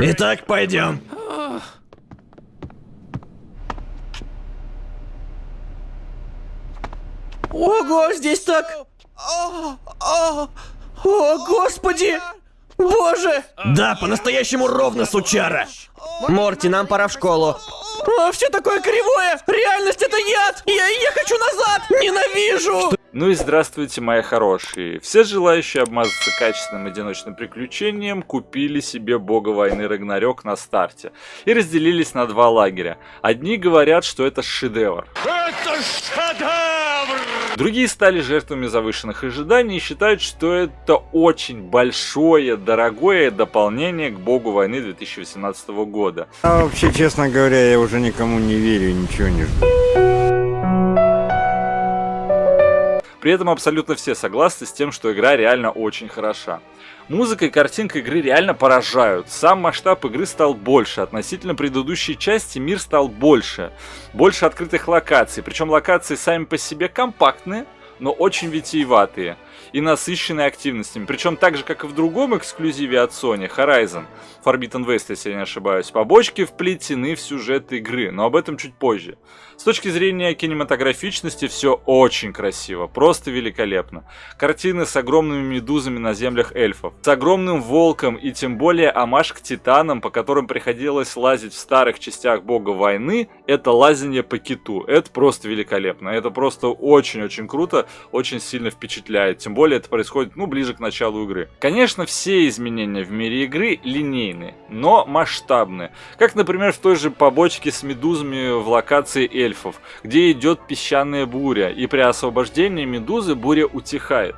Итак, пойдем. Ого, здесь так... О, господи! Боже! Да, по-настоящему ровно, сучара. Морти, нам пора в школу. А, все такое кривое! Реальность это яд! Я, я хочу назад! Ненавижу! Ну и здравствуйте, мои хорошие. Все желающие обмазаться качественным одиночным приключением купили себе бога войны Рагнарёк на старте и разделились на два лагеря. Одни говорят, что это шедевр. Это шедевр! Другие стали жертвами завышенных ожиданий и считают, что это очень большое, дорогое дополнение к богу войны 2018 года. А вообще, честно говоря, я уже никому не верю и ничего не жду. При этом абсолютно все согласны с тем, что игра реально очень хороша. Музыка и картинка игры реально поражают. Сам масштаб игры стал больше. Относительно предыдущей части мир стал больше. Больше открытых локаций. Причем локации сами по себе компактные, но очень витиеватые и насыщенные активностями. Причем так же, как и в другом эксклюзиве от Sony, Horizon, Forbidden West, если я не ошибаюсь, побочки вплетены в сюжет игры, но об этом чуть позже. С точки зрения кинематографичности все очень красиво, просто великолепно. Картины с огромными медузами на землях эльфов, с огромным волком и тем более амаш к титанам, по которым приходилось лазить в старых частях бога войны, это лазение по киту. Это просто великолепно, это просто очень-очень круто, очень сильно впечатляет. Тем более это происходит ну, ближе к началу игры. Конечно, все изменения в мире игры линейны, но масштабны. Как, например, в той же побочке с медузами в локации эльфов, где идет песчаная буря, и при освобождении медузы буря утихает.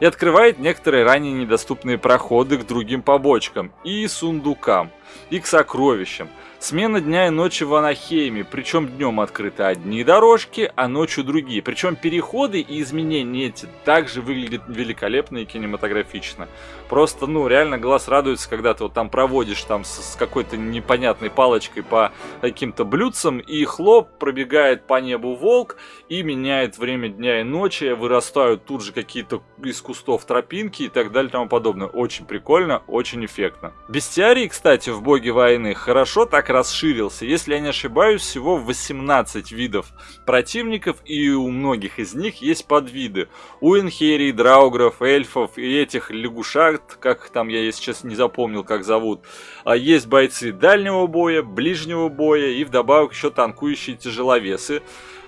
И открывает некоторые ранее недоступные проходы к другим побочкам и сундукам, и к сокровищам. Смена дня и ночи в Анахейме, причем днем открыты одни дорожки, а ночью другие. Причем переходы и изменения эти также выглядят великолепно и кинематографично. Просто, ну, реально глаз радуется, когда ты вот там проводишь там с, с какой-то непонятной палочкой по каким-то блюдцам, и хлоп, пробегает по небу волк и меняет время дня и ночи, вырастают тут же какие-то из кустов тропинки и так далее и тому подобное. Очень прикольно, очень эффектно. Бестиарий, кстати, в Боге войны хорошо так расширился. Если я не ошибаюсь, всего 18 видов противников, и у многих из них есть подвиды. У инхерий, драугров, эльфов и этих лягушат, как там я сейчас не запомнил, как зовут. А есть бойцы дальнего боя, ближнего боя и вдобавок еще танкующие тяжеловесы.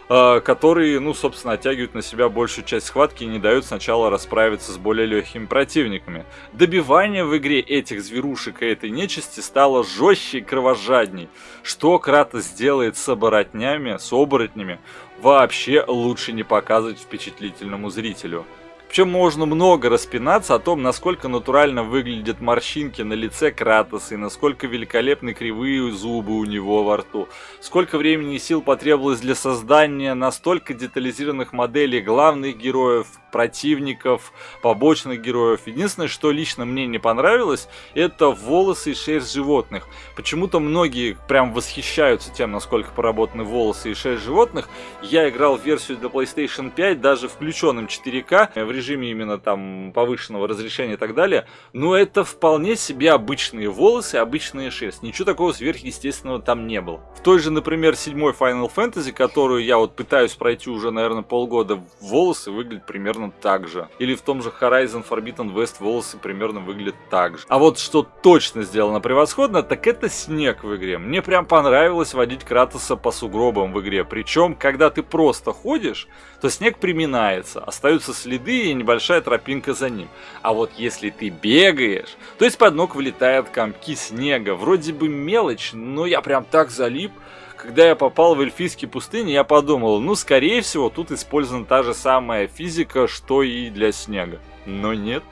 А, которые, ну, собственно, оттягивают на себя большую часть схватки и не дают сначала расправиться с более легкими противниками. Добивание в игре этих зверушек и этой нечисти стало жестче и кровожадней. Что Кратос сделает с оборотнями, с оборотнями, вообще лучше не показывать впечатлительному зрителю. Причем можно много распинаться о том, насколько натурально выглядят морщинки на лице Кратоса и насколько великолепны кривые зубы у него во рту. Сколько времени и сил потребовалось для создания настолько детализированных моделей главных героев, противников, побочных героев. Единственное, что лично мне не понравилось, это волосы и шерсть животных. Почему-то многие прям восхищаются тем, насколько поработаны волосы и шерсть животных. Я играл версию для PlayStation 5, даже включенным 4К, в режиме именно там повышенного разрешения и так далее. Но это вполне себе обычные волосы, обычная шерсть. Ничего такого сверхъестественного там не было. В той же, например, седьмой Final Fantasy, которую я вот пытаюсь пройти уже, наверное, полгода, волосы выглядят примерно так же. Или в том же Horizon Forbidden West волосы примерно выглядят так же. А вот что точно сделано превосходно, так это снег в игре. Мне прям понравилось водить Кратоса по сугробам в игре. Причем, когда ты просто ходишь, то снег приминается, остаются следы и небольшая тропинка за ним. А вот если ты бегаешь, то из-под ног вылетают комки снега. Вроде бы мелочь, но я прям так залип. Когда я попал в эльфийские пустыни, я подумал, ну, скорее всего, тут использована та же самая физика, что и для снега. Но нет.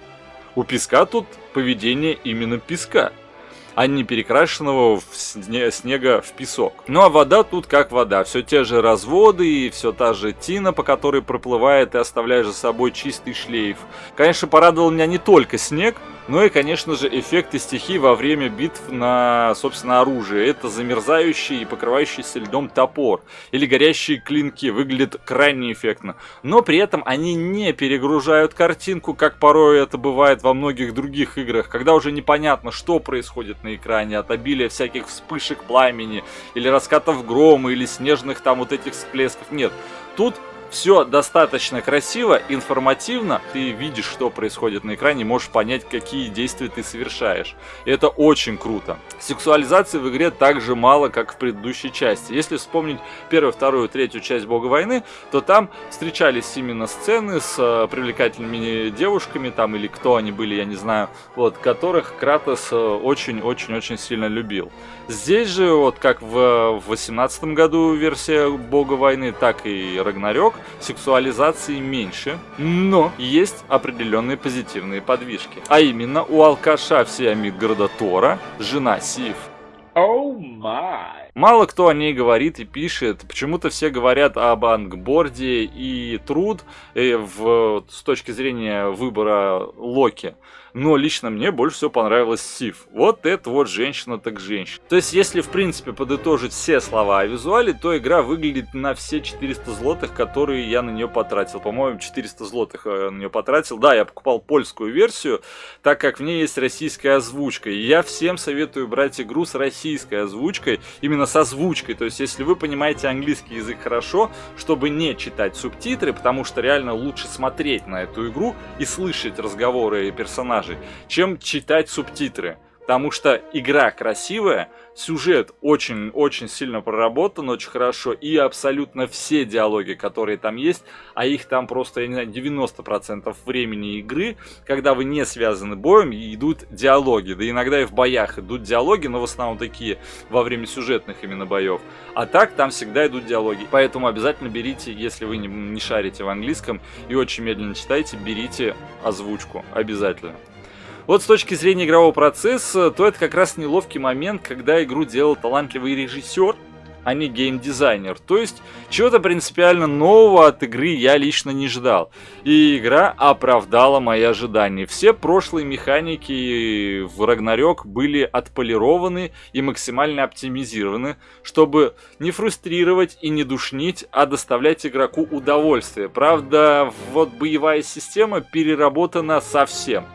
У песка тут поведение именно песка, а не перекрашенного в сне снега в песок. Ну а вода тут как вода. Все те же разводы и все та же тина, по которой проплывает и оставляет за собой чистый шлейф. Конечно, порадовал меня не только снег, Ну и, конечно же, эффекты стихий во время битв на, собственно, оружие. Это замерзающий и покрывающийся льдом топор или горящие клинки. Выглядит крайне эффектно. Но при этом они не перегружают картинку, как порой это бывает во многих других играх, когда уже непонятно, что происходит на экране от обилия всяких вспышек пламени или раскатов грома или снежных там вот этих всплесков. Нет, тут все достаточно красиво, информативно, ты видишь, что происходит на экране, можешь понять, какие действия ты совершаешь. И это очень круто. Сексуализации в игре так же мало, как в предыдущей части. Если вспомнить первую, вторую, третью часть Бога войны, то там встречались именно сцены с э, привлекательными девушками, там или кто они были, я не знаю, вот, которых Кратос очень-очень-очень сильно любил. Здесь же, вот как в 18 году версия Бога войны, так и Рагнарёк, сексуализации меньше, но есть определенные позитивные подвижки. А именно, у алкаша всея Мидгарда Тора жена Сив. Oh my. Мало кто о ней говорит и пишет. Почему-то все говорят об ангборде и труд э, в, с точки зрения выбора Локи но лично мне больше всего понравилась Сив. Вот это вот женщина так женщина. То есть, если в принципе подытожить все слова о визуале, то игра выглядит на все 400 злотых, которые я на нее потратил. По-моему, 400 злотых я на нее потратил. Да, я покупал польскую версию, так как в ней есть российская озвучка. И я всем советую брать игру с российской озвучкой, именно с озвучкой. То есть, если вы понимаете английский язык хорошо, чтобы не читать субтитры, потому что реально лучше смотреть на эту игру и слышать разговоры персонажей, персонажей, чем читать субтитры. Потому что игра красивая, сюжет очень-очень сильно проработан, очень хорошо, и абсолютно все диалоги, которые там есть, а их там просто, я не знаю, 90% времени игры, когда вы не связаны боем, идут диалоги. Да иногда и в боях идут диалоги, но в основном такие во время сюжетных именно боев. А так там всегда идут диалоги. Поэтому обязательно берите, если вы не, не шарите в английском и очень медленно читаете, берите озвучку. Обязательно. Вот с точки зрения игрового процесса, то это как раз неловкий момент, когда игру делал талантливый режиссер, а не геймдизайнер. То есть, чего-то принципиально нового от игры я лично не ждал. И игра оправдала мои ожидания. Все прошлые механики в Рагнарёк были отполированы и максимально оптимизированы, чтобы не фрустрировать и не душнить, а доставлять игроку удовольствие. Правда, вот боевая система переработана совсем.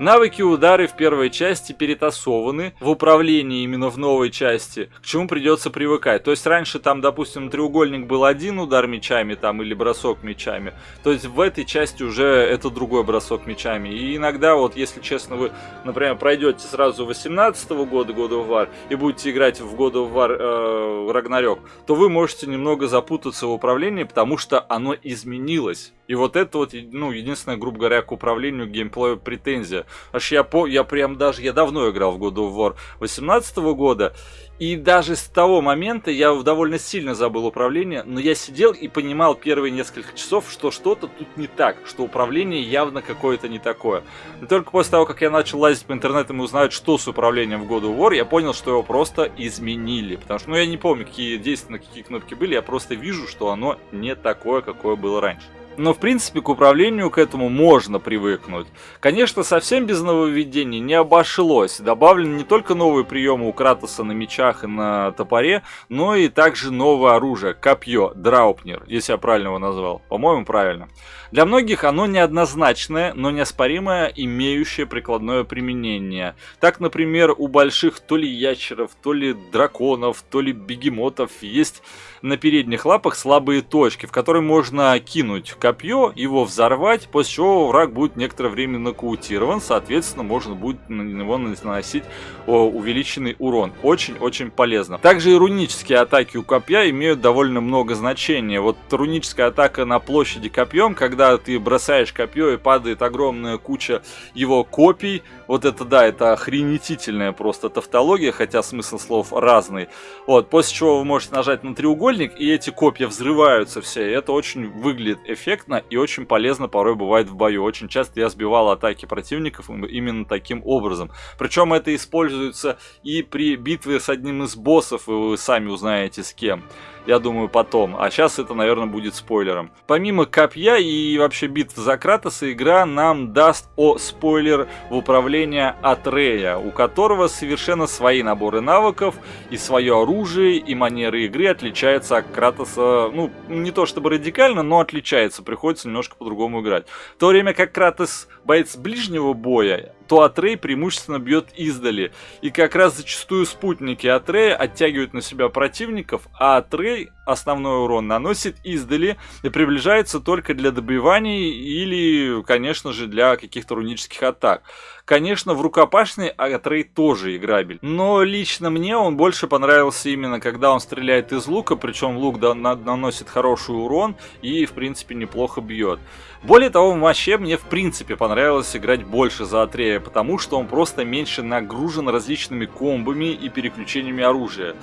Навыки удары в первой части перетасованы в управлении именно в новой части, к чему придется привыкать. То есть раньше там, допустим, треугольник был один удар мечами там или бросок мечами, то есть в этой части уже это другой бросок мечами. И иногда, вот если честно, вы, например, пройдете сразу 18 -го года God of War и будете играть в God of War э, Ragnarok, то вы можете немного запутаться в управлении, потому что оно изменилось. И вот это вот, ну, единственная, грубо говоря, к управлению геймплея претензия. Аж я, по, я прям даже, я давно играл в God of War 18 года, и даже с того момента я довольно сильно забыл управление, но я сидел и понимал первые несколько часов, что что-то тут не так, что управление явно какое-то не такое. И только после того, как я начал лазить по интернету и узнать, что с управлением в God of War, я понял, что его просто изменили. Потому что, ну, я не помню, какие действия на какие кнопки были, я просто вижу, что оно не такое, какое было раньше но в принципе к управлению к этому можно привыкнуть. Конечно, совсем без нововведений не обошлось. Добавлены не только новые приемы у Кратоса на мечах и на топоре, но и также новое оружие, копье, Драупнер, если я правильно его назвал. По-моему, правильно. Для многих оно неоднозначное, но неоспоримое, имеющее прикладное применение. Так, например, у больших то ли ящеров, то ли драконов, то ли бегемотов есть на передних лапах слабые точки, в которые можно кинуть копье, его взорвать, после чего враг будет некоторое время нокаутирован, соответственно, можно будет на него наносить увеличенный урон. Очень-очень полезно. Также и рунические атаки у копья имеют довольно много значения. Вот руническая атака на площади копьем, когда ты бросаешь копье и падает огромная куча его копий. Вот это да, это охренетительная просто тавтология, хотя смысл слов разный. Вот, после чего вы можете нажать на треугольник, и эти копья взрываются все. И это очень выглядит эффектно и очень полезно порой бывает в бою. Очень часто я сбивал атаки противников именно таким образом. Причем это используется и при битве с одним из боссов, и вы сами узнаете с кем. Я думаю, потом. А сейчас это, наверное, будет спойлером. Помимо копья и вообще битв за Кратоса, игра нам даст о спойлер в управление Атрея, у которого совершенно свои наборы навыков и свое оружие, и манеры игры отличаются от Кратоса, ну, не то чтобы радикально, но отличается, приходится немножко по-другому играть. В то время как Кратос боец ближнего боя, то Атрей преимущественно бьет издали. И как раз зачастую спутники Атрея оттягивают на себя противников, а Атрей основной урон наносит издали и приближается только для добиваний или, конечно же, для каких-то рунических атак. Конечно, в рукопашной Атрей тоже играбель. Но лично мне он больше понравился именно, когда он стреляет из лука, причем лук наносит хороший урон и, в принципе, неплохо бьет. Более того, вообще мне в принципе понравилось играть больше за Атрея, потому что он просто меньше нагружен различными комбами и переключениями оружия.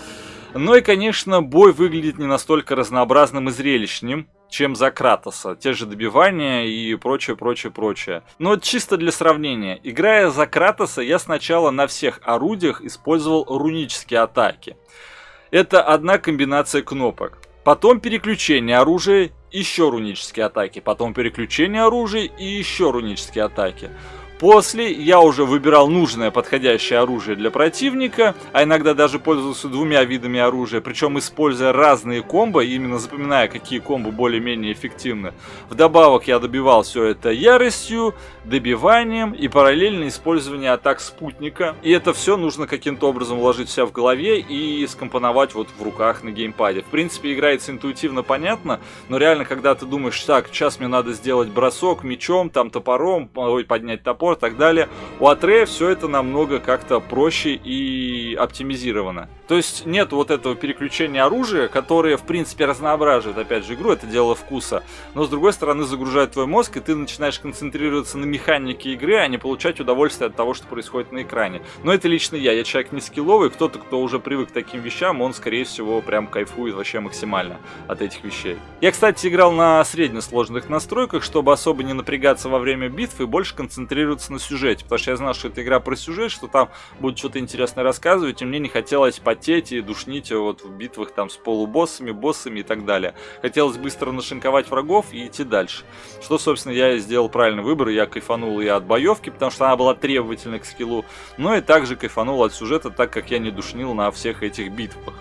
Ну и, конечно, бой выглядит не настолько разнообразным и зрелищным, чем за Кратоса. Те же добивания и прочее, прочее, прочее. Но чисто для сравнения. Играя за Кратоса, я сначала на всех орудиях использовал рунические атаки. Это одна комбинация кнопок. Потом переключение оружия еще рунические атаки, потом переключение оружия и еще рунические атаки. После я уже выбирал нужное подходящее оружие для противника, а иногда даже пользовался двумя видами оружия, причем используя разные комбо, именно запоминая, какие комбо более-менее эффективны. Вдобавок я добивал все это яростью, добиванием и параллельно использование атак спутника. И это все нужно каким-то образом уложить себя в голове и скомпоновать вот в руках на геймпаде. В принципе, играется интуитивно понятно, но реально, когда ты думаешь, так, сейчас мне надо сделать бросок мечом, там топором, ой, поднять топор, и так далее. У Атрея все это намного как-то проще и оптимизировано. То есть нет вот этого переключения оружия, которое в принципе разноображивает опять же игру, это дело вкуса. Но с другой стороны загружает твой мозг, и ты начинаешь концентрироваться на механике игры, а не получать удовольствие от того, что происходит на экране. Но это лично я, я человек не скилловый, кто-то, кто уже привык к таким вещам, он скорее всего прям кайфует вообще максимально от этих вещей. Я, кстати, играл на среднесложных настройках, чтобы особо не напрягаться во время битвы и больше концентрироваться концентрироваться на сюжете, потому что я знал, что это игра про сюжет, что там будет что-то интересное рассказывать, и мне не хотелось потеть и душнить вот в битвах там с полубоссами, боссами и так далее. Хотелось быстро нашинковать врагов и идти дальше. Что, собственно, я и сделал правильный выбор, я кайфанул и от боевки, потому что она была требовательна к скиллу, но и также кайфанул от сюжета, так как я не душнил на всех этих битвах.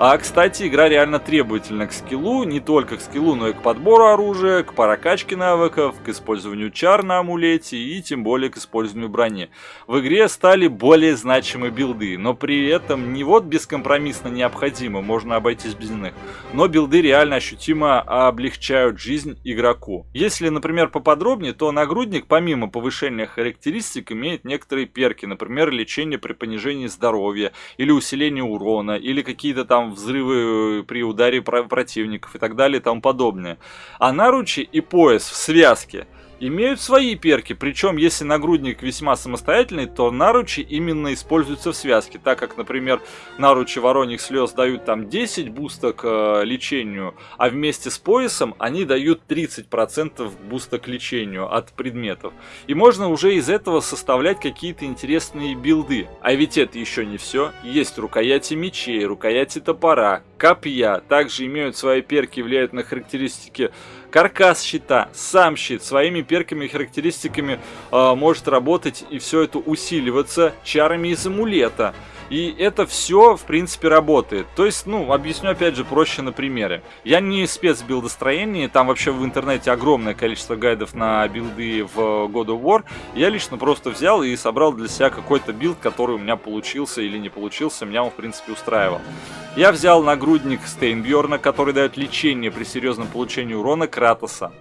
А, кстати, игра реально требовательна к скиллу, не только к скиллу, но и к подбору оружия, к прокачке навыков, к использованию чар на амулете и тем более к использованию брони. В игре стали более значимые билды, но при этом не вот бескомпромиссно необходимо, можно обойтись без них, но билды реально ощутимо облегчают жизнь игроку. Если, например, поподробнее, то нагрудник помимо повышения характеристик имеет некоторые перки, например, лечение при понижении здоровья, или усиление урона, или какие-то там взрывы при ударе противников и так далее и тому подобное. А наручи и пояс в связке – имеют свои перки, причем если нагрудник весьма самостоятельный, то наручи именно используются в связке, так как, например, наручи вороньих слез дают там 10 буста к э, лечению, а вместе с поясом они дают 30% буста к лечению от предметов. И можно уже из этого составлять какие-то интересные билды. А ведь это еще не все. Есть рукояти мечей, рукояти топора, копья, также имеют свои перки, влияют на характеристики каркас щита, сам щит своими перками и характеристиками э, может работать и все это усиливаться чарами из амулета. И это все, в принципе, работает. То есть, ну, объясню опять же проще на примере. Я не спец в билдостроении, там вообще в интернете огромное количество гайдов на билды в God of War. Я лично просто взял и собрал для себя какой-то билд, который у меня получился или не получился, меня он, в принципе, устраивал. Я взял нагрудник Стейнбьорна, который дает лечение при серьезном получении урона Кратоса.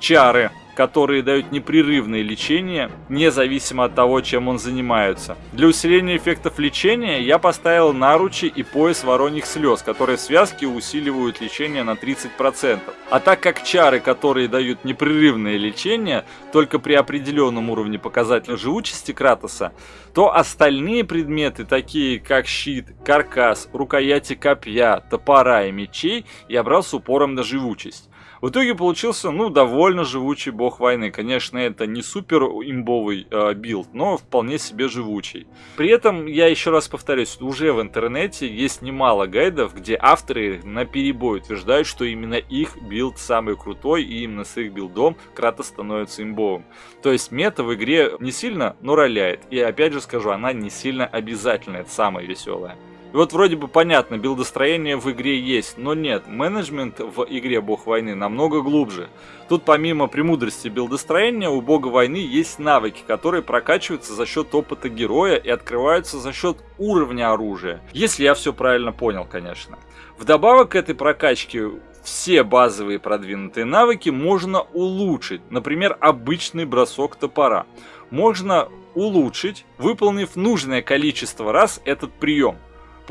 Чары, которые дают непрерывное лечение, независимо от того, чем он занимается. Для усиления эффектов лечения я поставил наручи и пояс вороньих слез, которые в связке усиливают лечение на 30%. А так как чары, которые дают непрерывное лечение, только при определенном уровне показателя живучести Кратоса, то остальные предметы, такие как щит, каркас, рукояти копья, топора и мечей, я брал с упором на живучесть. В итоге получился, ну, довольно живучий бог войны. Конечно, это не супер имбовый э, билд, но вполне себе живучий. При этом, я еще раз повторюсь, уже в интернете есть немало гайдов, где авторы на перебой утверждают, что именно их билд самый крутой, и именно с их билдом Кратос становится имбовым. То есть мета в игре не сильно, но роляет. И опять же скажу, она не сильно обязательна, это самое веселое. И вот вроде бы понятно, билдостроение в игре есть, но нет, менеджмент в игре Бог войны намного глубже. Тут помимо премудрости билдостроения у Бога войны есть навыки, которые прокачиваются за счет опыта героя и открываются за счет уровня оружия. Если я все правильно понял, конечно. Вдобавок к этой прокачке все базовые продвинутые навыки можно улучшить. Например, обычный бросок топора. Можно улучшить, выполнив нужное количество раз этот прием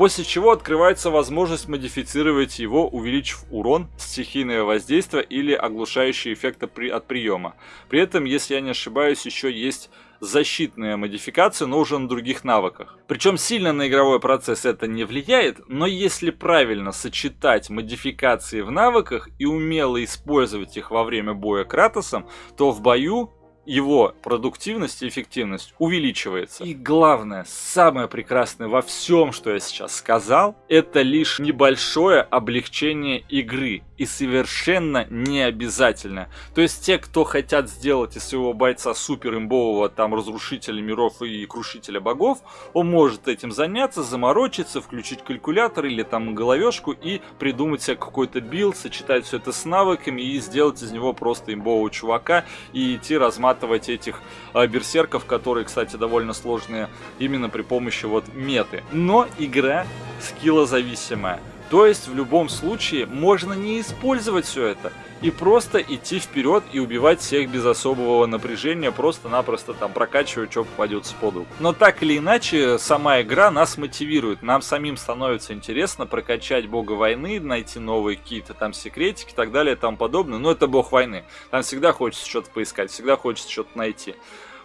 после чего открывается возможность модифицировать его, увеличив урон, стихийное воздействие или оглушающий эффект от приема. При этом, если я не ошибаюсь, еще есть защитная модификация, но уже на других навыках. Причем сильно на игровой процесс это не влияет, но если правильно сочетать модификации в навыках и умело использовать их во время боя Кратосом, то в бою его продуктивность и эффективность увеличивается. И главное, самое прекрасное во всем, что я сейчас сказал, это лишь небольшое облегчение игры и совершенно не обязательно. То есть те, кто хотят сделать из своего бойца супер имбового там разрушителя миров и крушителя богов, он может этим заняться, заморочиться, включить калькулятор или там головешку и придумать себе какой-то build, сочетать все это с навыками и сделать из него просто имбового чувака и идти разматывать захватывать этих э, берсерков, которые, кстати, довольно сложные именно при помощи вот меты. Но игра скиллозависимая. То есть в любом случае можно не использовать все это и просто идти вперед и убивать всех без особого напряжения, просто-напросто там прокачивая, что попадется под руку. Но так или иначе, сама игра нас мотивирует, нам самим становится интересно прокачать бога войны, найти новые какие-то там секретики и так далее и тому подобное. Но это бог войны, там всегда хочется что-то поискать, всегда хочется что-то найти.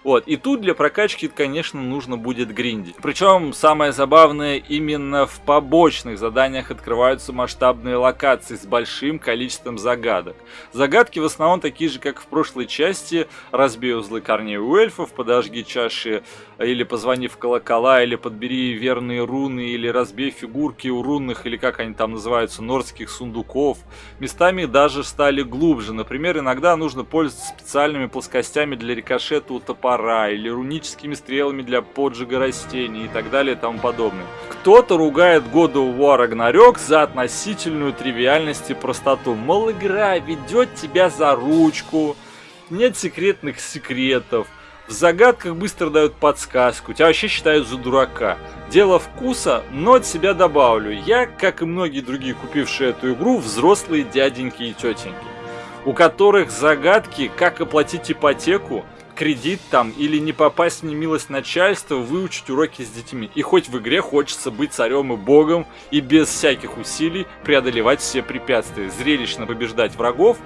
Вот, и тут для прокачки, конечно, нужно будет гриндить. Причем самое забавное, именно в побочных заданиях открываются масштабные локации с большим количеством загадок. Загадки в основном такие же, как в прошлой части. Разбей узлы корней у эльфов, подожги чаши, или позвони в колокола, или подбери верные руны, или разбей фигурки у рунных, или как они там называются, нордских сундуков. Местами даже стали глубже. Например, иногда нужно пользоваться специальными плоскостями для рикошета у топора топора или руническими стрелами для поджига растений и так далее и тому подобное. Кто-то ругает God of War Ragnarok за относительную тривиальность и простоту. Мол, игра ведет тебя за ручку, нет секретных секретов, в загадках быстро дают подсказку, тебя вообще считают за дурака. Дело вкуса, но от себя добавлю. Я, как и многие другие, купившие эту игру, взрослые дяденьки и тетеньки, у которых загадки, как оплатить ипотеку, кредит там, или не попасть в немилость начальства, выучить уроки с детьми. И хоть в игре хочется быть царем и богом, и без всяких усилий преодолевать все препятствия, зрелищно побеждать врагов,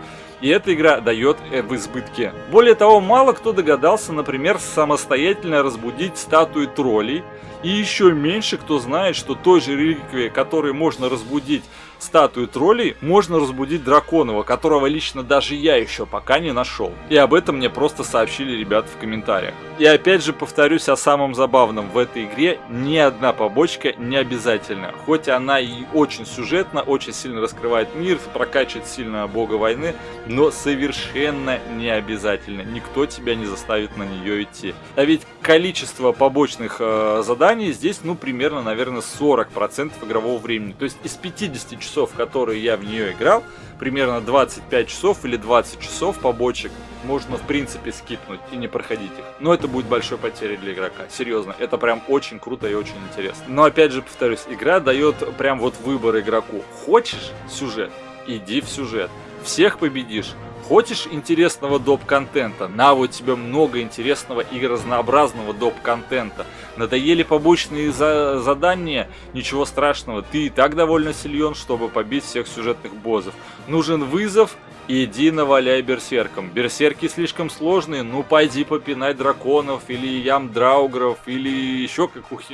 и эта игра дает э, в избытке. Более того, мало кто догадался, например, самостоятельно разбудить статуи троллей, и еще меньше кто знает, что той же реликвией, которой можно разбудить статую троллей, можно разбудить Драконова, которого лично даже я еще пока не нашел. И об этом мне просто сообщили ребята в комментариях. И опять же повторюсь о самом забавном. В этой игре ни одна побочка не обязательна. Хоть она и очень сюжетна, очень сильно раскрывает мир, прокачивает сильно бога войны, но совершенно не обязательно. Никто тебя не заставит на нее идти. А ведь количество побочных э, заданий здесь, ну, примерно, наверное, 40% игрового времени. То есть из 50 часов, которые я в нее играл, примерно 25 часов или 20 часов побочек можно в принципе скипнуть и не проходить их. Но это будет большой потерей для игрока. Серьезно, это прям очень круто и очень интересно. Но опять же повторюсь, игра дает прям вот выбор игроку. Хочешь сюжет? Иди в сюжет. Всех победишь? Хочешь интересного доп-контента? На вот тебе много интересного и разнообразного доп-контента. Надоели побочные за задания? Ничего страшного, ты и так довольно силен, чтобы побить всех сюжетных боссов. Нужен вызов? Иди наваляй берсеркам. Берсерки слишком сложные, ну пойди попинай драконов, или ям драугров, или еще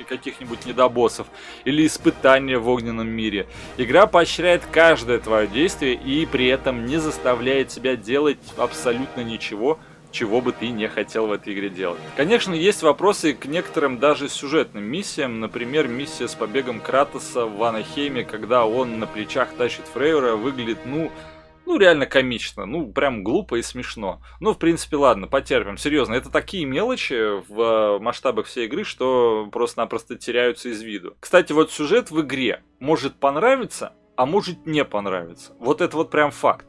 каких-нибудь недобоссов, или испытания в огненном мире. Игра поощряет каждое твое действие и при этом не заставляет тебя делать абсолютно ничего, чего бы ты не хотел в этой игре делать. Конечно, есть вопросы к некоторым даже сюжетным миссиям, например, миссия с побегом Кратоса в Ванахейме, когда он на плечах тащит Фрейера, выглядит, ну, ну, реально комично, ну, прям глупо и смешно. Ну, в принципе, ладно, потерпим. Серьезно, это такие мелочи в э, масштабах всей игры, что просто-напросто теряются из виду. Кстати, вот сюжет в игре может понравиться, а может не понравиться. Вот это вот прям факт.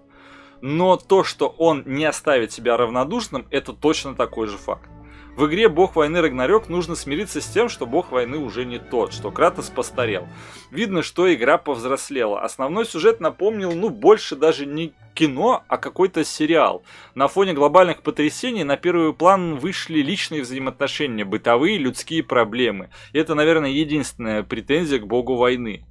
Но то, что он не оставит себя равнодушным, это точно такой же факт. В игре бог войны Рагнарёк нужно смириться с тем, что бог войны уже не тот, что Кратос постарел. Видно, что игра повзрослела. Основной сюжет напомнил, ну, больше даже не кино, а какой-то сериал. На фоне глобальных потрясений на первый план вышли личные взаимоотношения, бытовые людские проблемы. И это, наверное, единственная претензия к богу войны.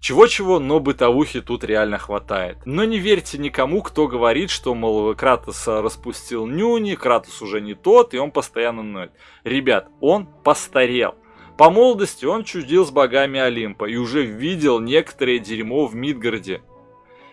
Чего-чего, но бытовухи тут реально хватает. Но не верьте никому, кто говорит, что, мол, Кратос распустил нюни, Кратос уже не тот, и он постоянно ноет. Ребят, он постарел. По молодости он чудил с богами Олимпа и уже видел некоторое дерьмо в Мидгарде.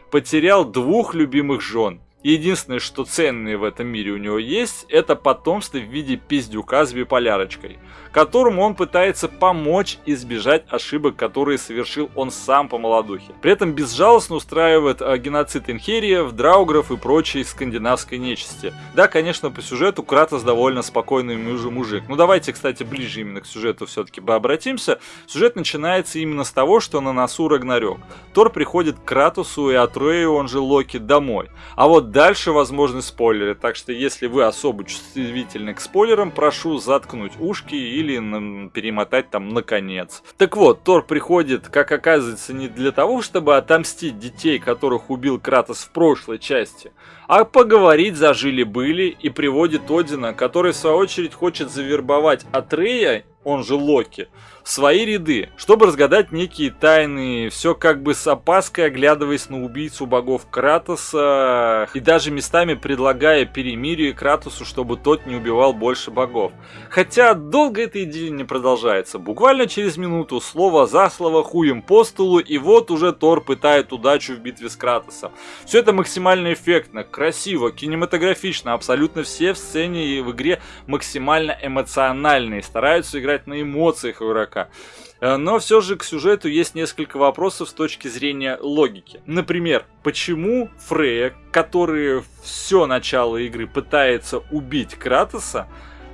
Потерял двух любимых жен. Единственное, что ценное в этом мире у него есть, это потомство в виде пиздюка с биполярочкой, которому он пытается помочь избежать ошибок, которые совершил он сам по молодухе. При этом безжалостно устраивает э, геноцид инхериев, драугров и прочей скандинавской нечисти. Да, конечно, по сюжету Кратос довольно спокойный мужик. Ну давайте, кстати, ближе именно к сюжету все-таки обратимся. Сюжет начинается именно с того, что на носу Рагнарёк. Тор приходит к Кратосу и Атрею, он же Локи, домой. А вот Дальше возможны спойлеры, так что если вы особо чувствительны к спойлерам, прошу заткнуть ушки или перемотать там наконец. Так вот, Тор приходит, как оказывается, не для того, чтобы отомстить детей, которых убил Кратос в прошлой части, а поговорить зажили-были и приводит Одина, который в свою очередь хочет завербовать Атрея, он же Локи, в свои ряды, чтобы разгадать некие тайны, все как бы с опаской оглядываясь на убийцу богов Кратоса и даже местами предлагая перемирие Кратосу, чтобы тот не убивал больше богов. Хотя долго эта идея не продолжается. Буквально через минуту слово за слово хуем по столу и вот уже Тор пытает удачу в битве с Кратосом. Все это максимально эффектно, красиво, кинематографично, абсолютно все в сцене и в игре максимально эмоциональные, стараются играть на эмоциях игрока игрока. Э, но все же к сюжету есть несколько вопросов с точки зрения логики. Например, почему Фрея, который все начало игры пытается убить Кратоса,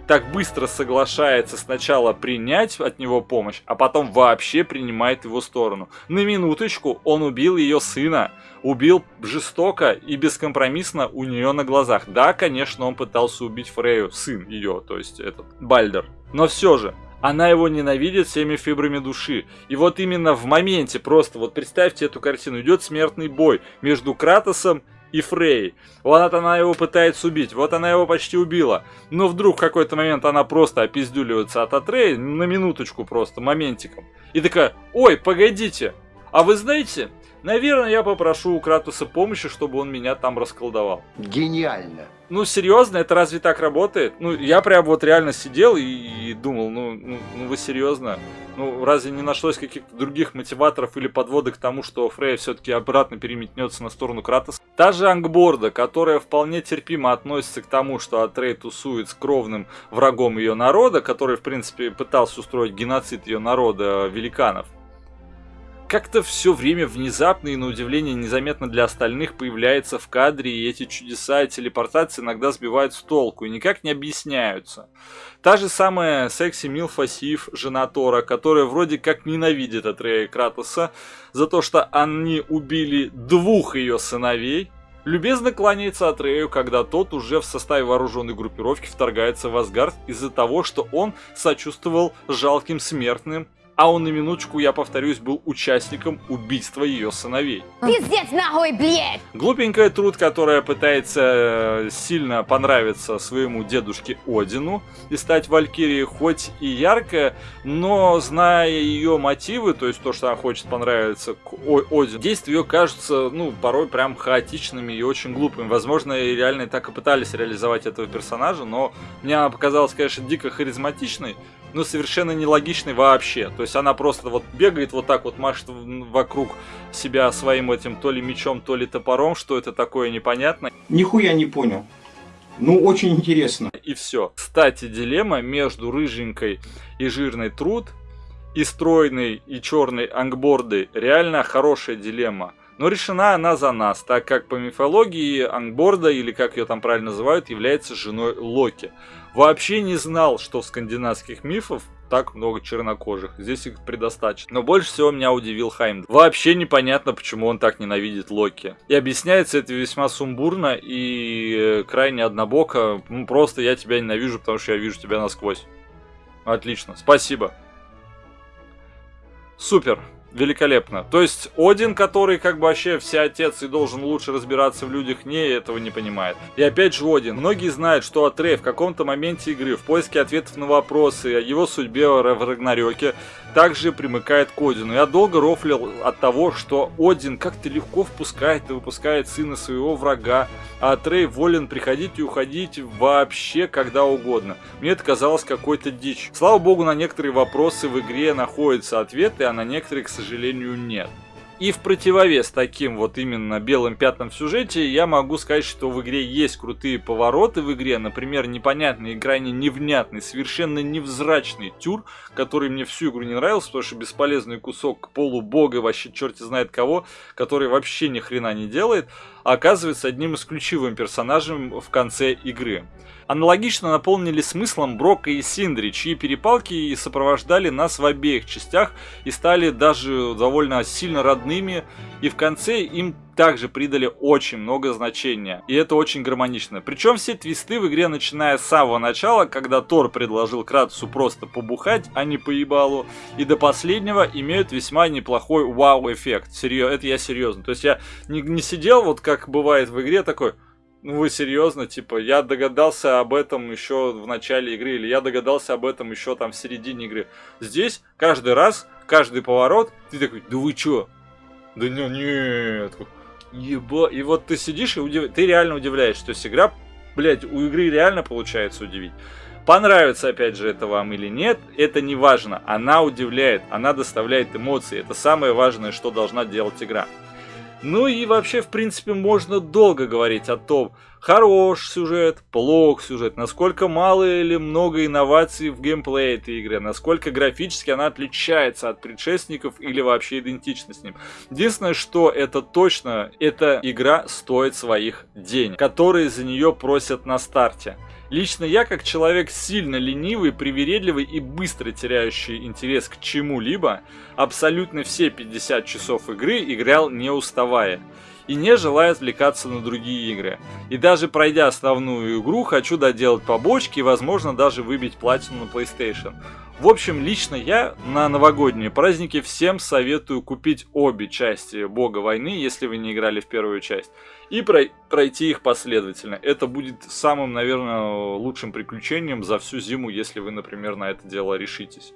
так быстро соглашается сначала принять от него помощь, а потом вообще принимает его сторону. На минуточку он убил ее сына. Убил жестоко и бескомпромиссно у нее на глазах. Да, конечно, он пытался убить Фрею, сын ее, то есть этот, Бальдер. Но все же, она его ненавидит всеми фибрами души. И вот именно в моменте, просто вот представьте эту картину, идет смертный бой между Кратосом и Фрей. Вот она его пытается убить, вот она его почти убила. Но вдруг в какой-то момент она просто опиздюливается от Атрея, на минуточку просто, моментиком. И такая, ой, погодите, а вы знаете, наверное, я попрошу у Кратуса помощи, чтобы он меня там расколдовал. Гениально. Ну, серьезно, это разве так работает? Ну, я прям вот реально сидел и, и думал, ну, ну, ну вы серьезно? Ну, разве не нашлось каких-то других мотиваторов или подводок к тому, что Фрей все-таки обратно переметнется на сторону Кратоса? Та же Ангборда, которая вполне терпимо относится к тому, что Атрей тусует с кровным врагом ее народа, который, в принципе, пытался устроить геноцид ее народа великанов как-то все время внезапно и на удивление незаметно для остальных появляется в кадре, и эти чудеса и телепортации иногда сбивают с толку и никак не объясняются. Та же самая секси Милфа Сив, жена Тора, которая вроде как ненавидит Атрея Кратоса за то, что они убили двух ее сыновей, любезно кланяется Атрею, когда тот уже в составе вооруженной группировки вторгается в Асгард из-за того, что он сочувствовал жалким смертным а он на минуточку, я повторюсь, был участником убийства ее сыновей. Пиздец нахуй, блядь! Глупенькая труд, которая пытается э, сильно понравиться своему дедушке Одину и стать Валькирией, хоть и яркая, но зная ее мотивы, то есть то, что она хочет понравиться к О- Одину, действия ее кажутся, ну, порой прям хаотичными и очень глупыми. Возможно, и реально так и пытались реализовать этого персонажа, но мне она показалась, конечно, дико харизматичной, но совершенно нелогичной вообще. То есть она просто вот бегает вот так вот, машет вокруг себя своим этим то ли мечом, то ли топором, что это такое непонятно, Нихуя не понял. Ну, очень интересно. и все. Кстати, дилемма между рыженькой и жирной труд и стройной и черной ангбордой реально хорошая дилемма. Но решена она за нас, так как по мифологии ангборда, или как ее там правильно называют, является женой Локи. Вообще не знал, что в скандинавских мифах так много чернокожих. Здесь их предостаточно. Но больше всего меня удивил Хайм. Вообще непонятно, почему он так ненавидит Локи. И объясняется это весьма сумбурно и э, крайне однобоко. Ну, просто я тебя ненавижу, потому что я вижу тебя насквозь. Отлично, спасибо. Супер. Великолепно. То есть Один, который как бы вообще все отец и должен лучше разбираться в людях, не этого не понимает. И опять же Один. Многие знают, что Атрей в каком-то моменте игры в поиске ответов на вопросы о его судьбе в Рагнарёке также примыкает к Одину. Я долго рофлил от того, что Один как-то легко впускает и выпускает сына своего врага, а Атрей волен приходить и уходить вообще когда угодно. Мне это казалось какой-то дичь. Слава богу, на некоторые вопросы в игре находятся ответы, а на некоторые, к сожалению, нет. И в противовес таким вот именно белым пятнам в сюжете, я могу сказать, что в игре есть крутые повороты в игре. Например, непонятный и крайне невнятный, совершенно невзрачный тюр, который мне всю игру не нравился, потому что бесполезный кусок полубога, вообще черти знает кого, который вообще ни хрена не делает, а оказывается одним из ключевым персонажем в конце игры. Аналогично наполнили смыслом Брока и Синдри, чьи перепалки и сопровождали нас в обеих частях и стали даже довольно сильно родными, и в конце им также придали очень много значения, и это очень гармонично. Причем все твисты в игре, начиная с самого начала, когда Тор предложил Кратусу просто побухать, а не поебалу, и до последнего имеют весьма неплохой вау-эффект. Серьезно, это я серьезно. То есть я не, не сидел, вот как бывает в игре, такой, ну вы серьезно, типа, я догадался об этом еще в начале игры, или я догадался об этом еще там в середине игры. Здесь каждый раз, каждый поворот, ты такой, да вы чё? Да не, нет. Еба. И вот ты сидишь и удив... ты реально удивляешься. То есть игра, блядь, у игры реально получается удивить. Понравится, опять же, это вам или нет, это не важно. Она удивляет, она доставляет эмоции. Это самое важное, что должна делать игра. Ну и вообще, в принципе, можно долго говорить о том, хорош сюжет, плох сюжет, насколько мало или много инноваций в геймплее этой игры, насколько графически она отличается от предшественников или вообще идентична с ним. Единственное, что это точно, эта игра стоит своих денег, которые за нее просят на старте. Лично я, как человек сильно ленивый, привередливый и быстро теряющий интерес к чему-либо, абсолютно все 50 часов игры играл не уставая и не желая отвлекаться на другие игры. И даже пройдя основную игру, хочу доделать побочки и возможно даже выбить платину на PlayStation. В общем, лично я на новогодние праздники всем советую купить обе части Бога войны, если вы не играли в первую часть, и прой- пройти их последовательно. Это будет самым, наверное, лучшим приключением за всю зиму, если вы, например, на это дело решитесь.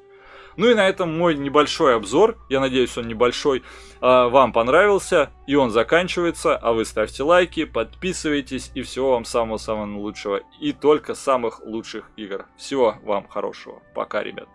Ну и на этом мой небольшой обзор, я надеюсь он небольшой, а, вам понравился, и он заканчивается, а вы ставьте лайки, подписывайтесь, и всего вам самого-самого лучшего, и только самых лучших игр. Всего вам хорошего. Пока, ребят.